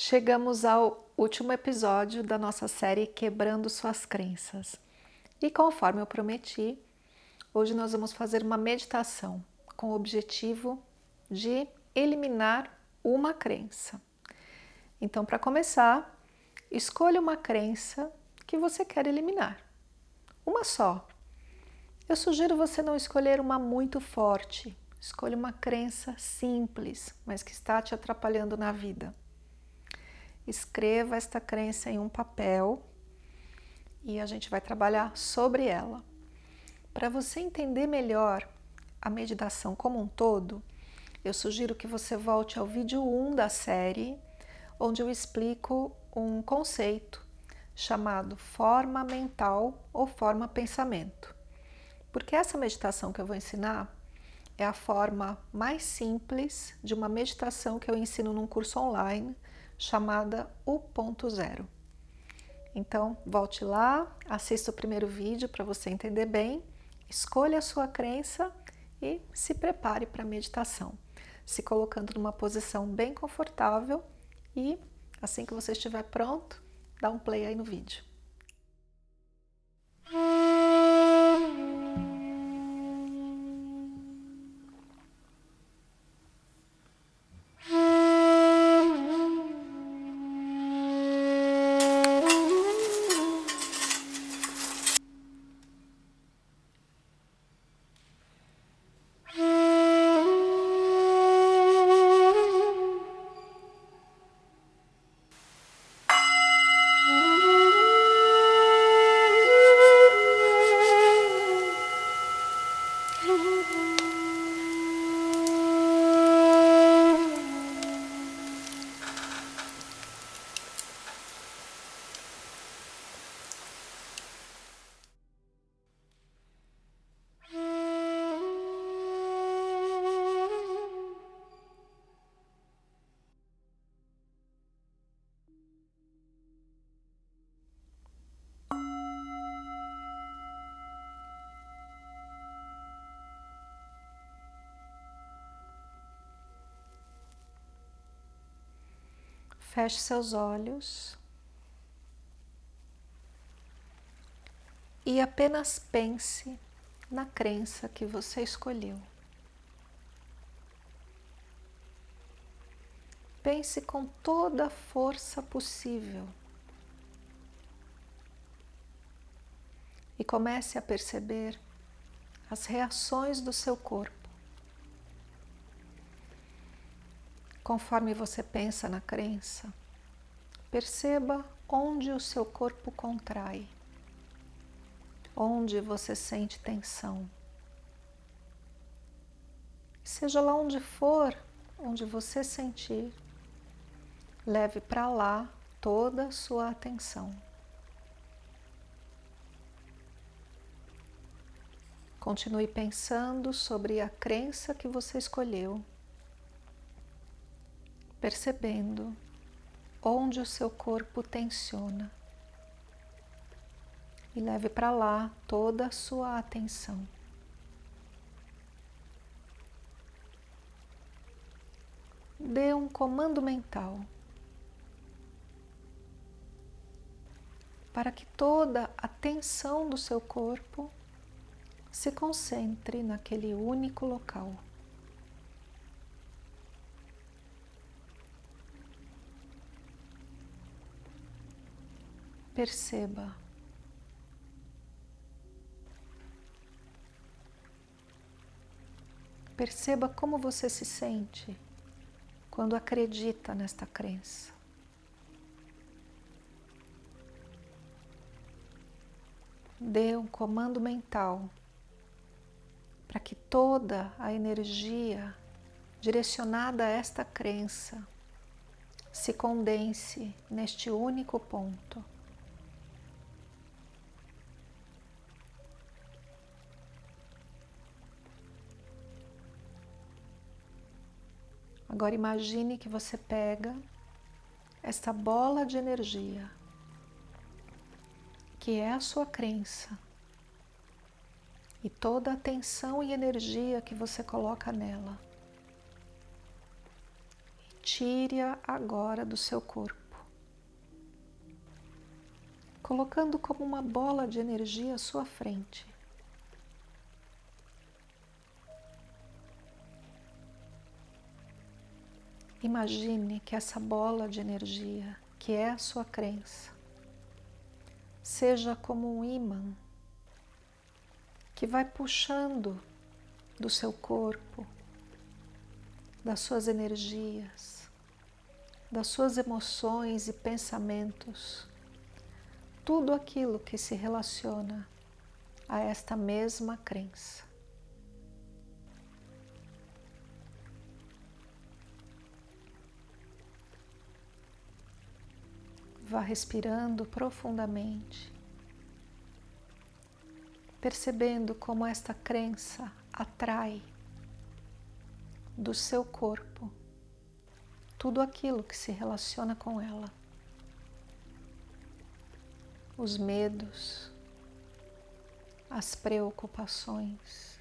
Chegamos ao último episódio da nossa série Quebrando Suas Crenças. E conforme eu prometi, hoje nós vamos fazer uma meditação com o objetivo de eliminar uma crença. Então, para começar, escolha uma crença que você quer eliminar. Uma só. Eu sugiro você não escolher uma muito forte. Escolha uma crença simples, mas que está te atrapalhando na vida escreva esta crença em um papel e a gente vai trabalhar sobre ela. Para você entender melhor a meditação como um todo, eu sugiro que você volte ao vídeo 1 da série, onde eu explico um conceito chamado forma mental ou forma pensamento. Porque essa meditação que eu vou ensinar é a forma mais simples de uma meditação que eu ensino num curso online chamada O Ponto Zero. Então, volte lá, assista o primeiro vídeo para você entender bem, escolha a sua crença e se prepare para a meditação, se colocando numa posição bem confortável e assim que você estiver pronto, dá um play aí no vídeo. Feche seus olhos e apenas pense na crença que você escolheu. Pense com toda a força possível e comece a perceber as reações do seu corpo. Conforme você pensa na crença, perceba onde o seu corpo contrai, onde você sente tensão. Seja lá onde for, onde você sentir, leve para lá toda a sua atenção. Continue pensando sobre a crença que você escolheu percebendo onde o seu corpo tensiona e leve para lá toda a sua atenção. Dê um comando mental para que toda a tensão do seu corpo se concentre naquele único local. Perceba. Perceba como você se sente quando acredita nesta crença. Dê um comando mental para que toda a energia direcionada a esta crença se condense neste único ponto. Agora imagine que você pega esta bola de energia, que é a sua crença, e toda a atenção e energia que você coloca nela. Tire-a agora do seu corpo, colocando como uma bola de energia à sua frente. Imagine que essa bola de energia, que é a sua crença, seja como um imã que vai puxando do seu corpo, das suas energias, das suas emoções e pensamentos, tudo aquilo que se relaciona a esta mesma crença. Vá respirando profundamente, percebendo como esta crença atrai do seu corpo tudo aquilo que se relaciona com ela. Os medos, as preocupações,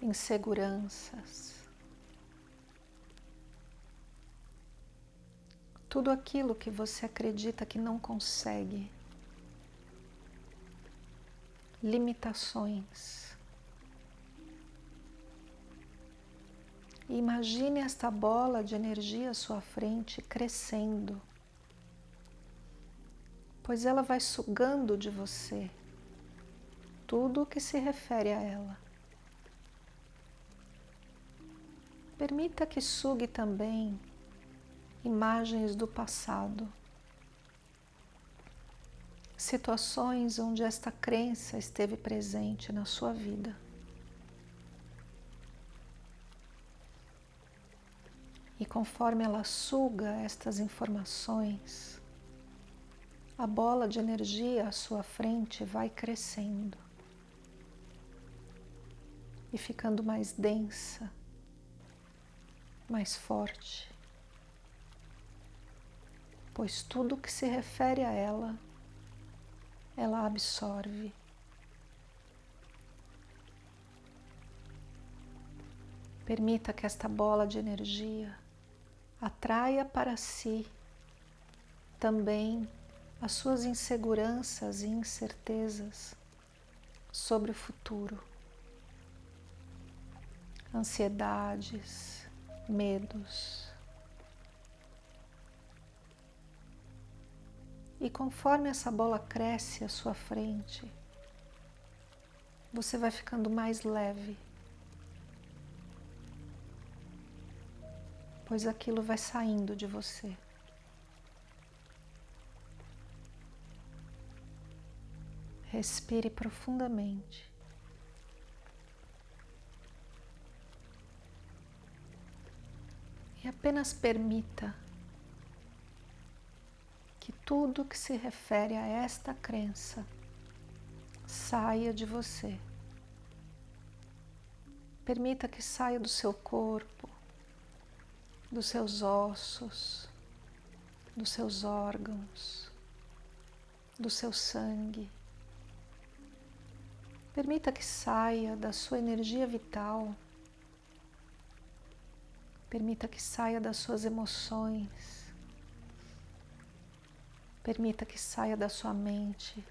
inseguranças, tudo aquilo que você acredita que não consegue, limitações. imagine esta bola de energia à sua frente crescendo, pois ela vai sugando de você tudo o que se refere a ela. Permita que sugue também imagens do passado, situações onde esta crença esteve presente na sua vida. E conforme ela suga estas informações, a bola de energia à sua frente vai crescendo e ficando mais densa, mais forte pois tudo que se refere a ela, ela absorve. Permita que esta bola de energia atraia para si também as suas inseguranças e incertezas sobre o futuro, ansiedades, medos, E conforme essa bola cresce à sua frente, você vai ficando mais leve. Pois aquilo vai saindo de você. Respire profundamente. E apenas permita tudo que se refere a esta crença saia de você. Permita que saia do seu corpo, dos seus ossos, dos seus órgãos, do seu sangue. Permita que saia da sua energia vital. Permita que saia das suas emoções Permita que saia da sua mente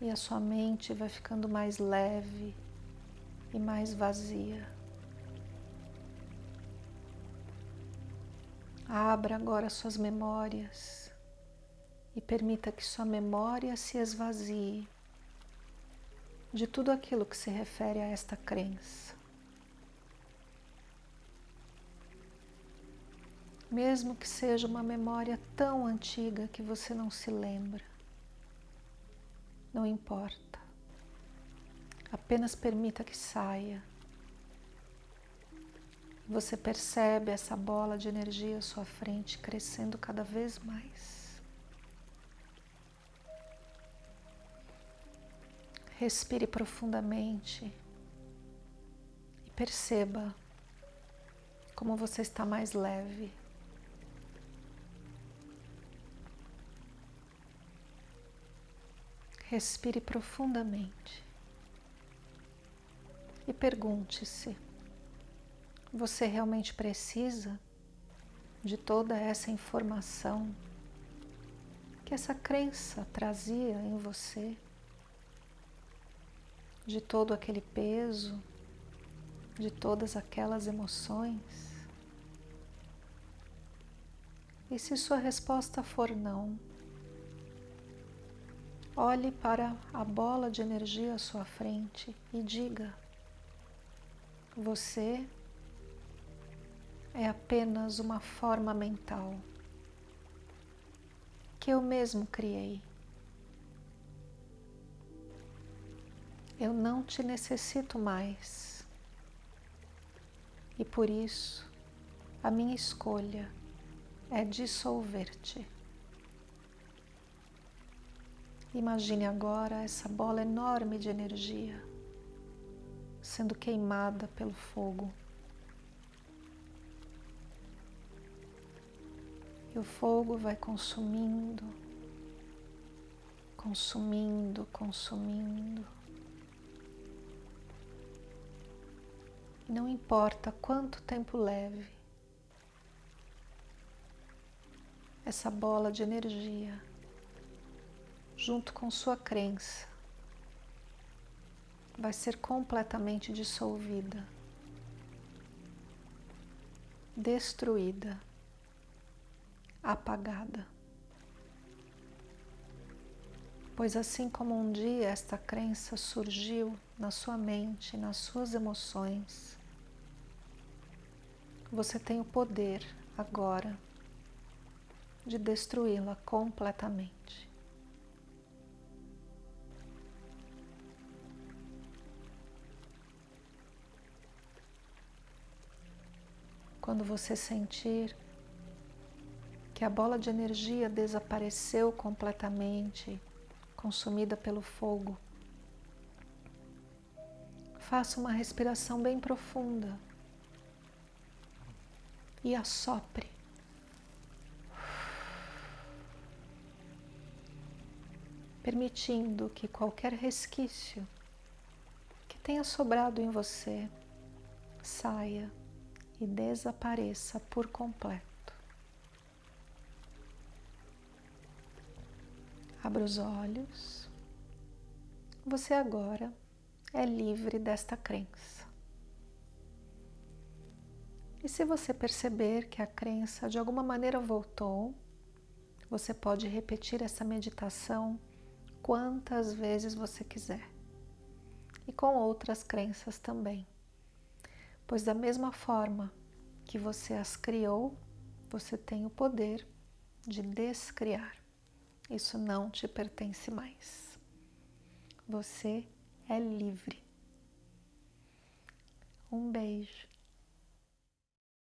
e a sua mente vai ficando mais leve e mais vazia. Abra agora suas memórias e permita que sua memória se esvazie de tudo aquilo que se refere a esta crença. Mesmo que seja uma memória tão antiga que você não se lembra. Não importa. Apenas permita que saia. Você percebe essa bola de energia à sua frente crescendo cada vez mais. Respire profundamente e perceba como você está mais leve. Respire profundamente. E pergunte-se: Você realmente precisa de toda essa informação que essa crença trazia em você, de todo aquele peso, de todas aquelas emoções? E se sua resposta for não, olhe para a bola de energia à sua frente e diga: Você é apenas uma forma mental que eu mesmo criei. Eu não te necessito mais. E por isso, a minha escolha é dissolver-te. Imagine agora essa bola enorme de energia sendo queimada pelo fogo. E o fogo vai consumindo, consumindo, consumindo. Não importa quanto tempo leve, essa bola de energia, junto com sua crença, vai ser completamente dissolvida, destruída apagada. Pois assim como um dia esta crença surgiu na sua mente, nas suas emoções, você tem o poder agora de destruí-la completamente. Quando você sentir que a bola de energia desapareceu completamente, consumida pelo fogo. Faça uma respiração bem profunda e assopre. Permitindo que qualquer resquício que tenha sobrado em você saia e desapareça por completo. Abra os olhos. Você agora é livre desta crença. E se você perceber que a crença de alguma maneira voltou, você pode repetir essa meditação quantas vezes você quiser. E com outras crenças também. Pois da mesma forma que você as criou, você tem o poder de descriar. Isso não te pertence mais. Você é livre. Um beijo.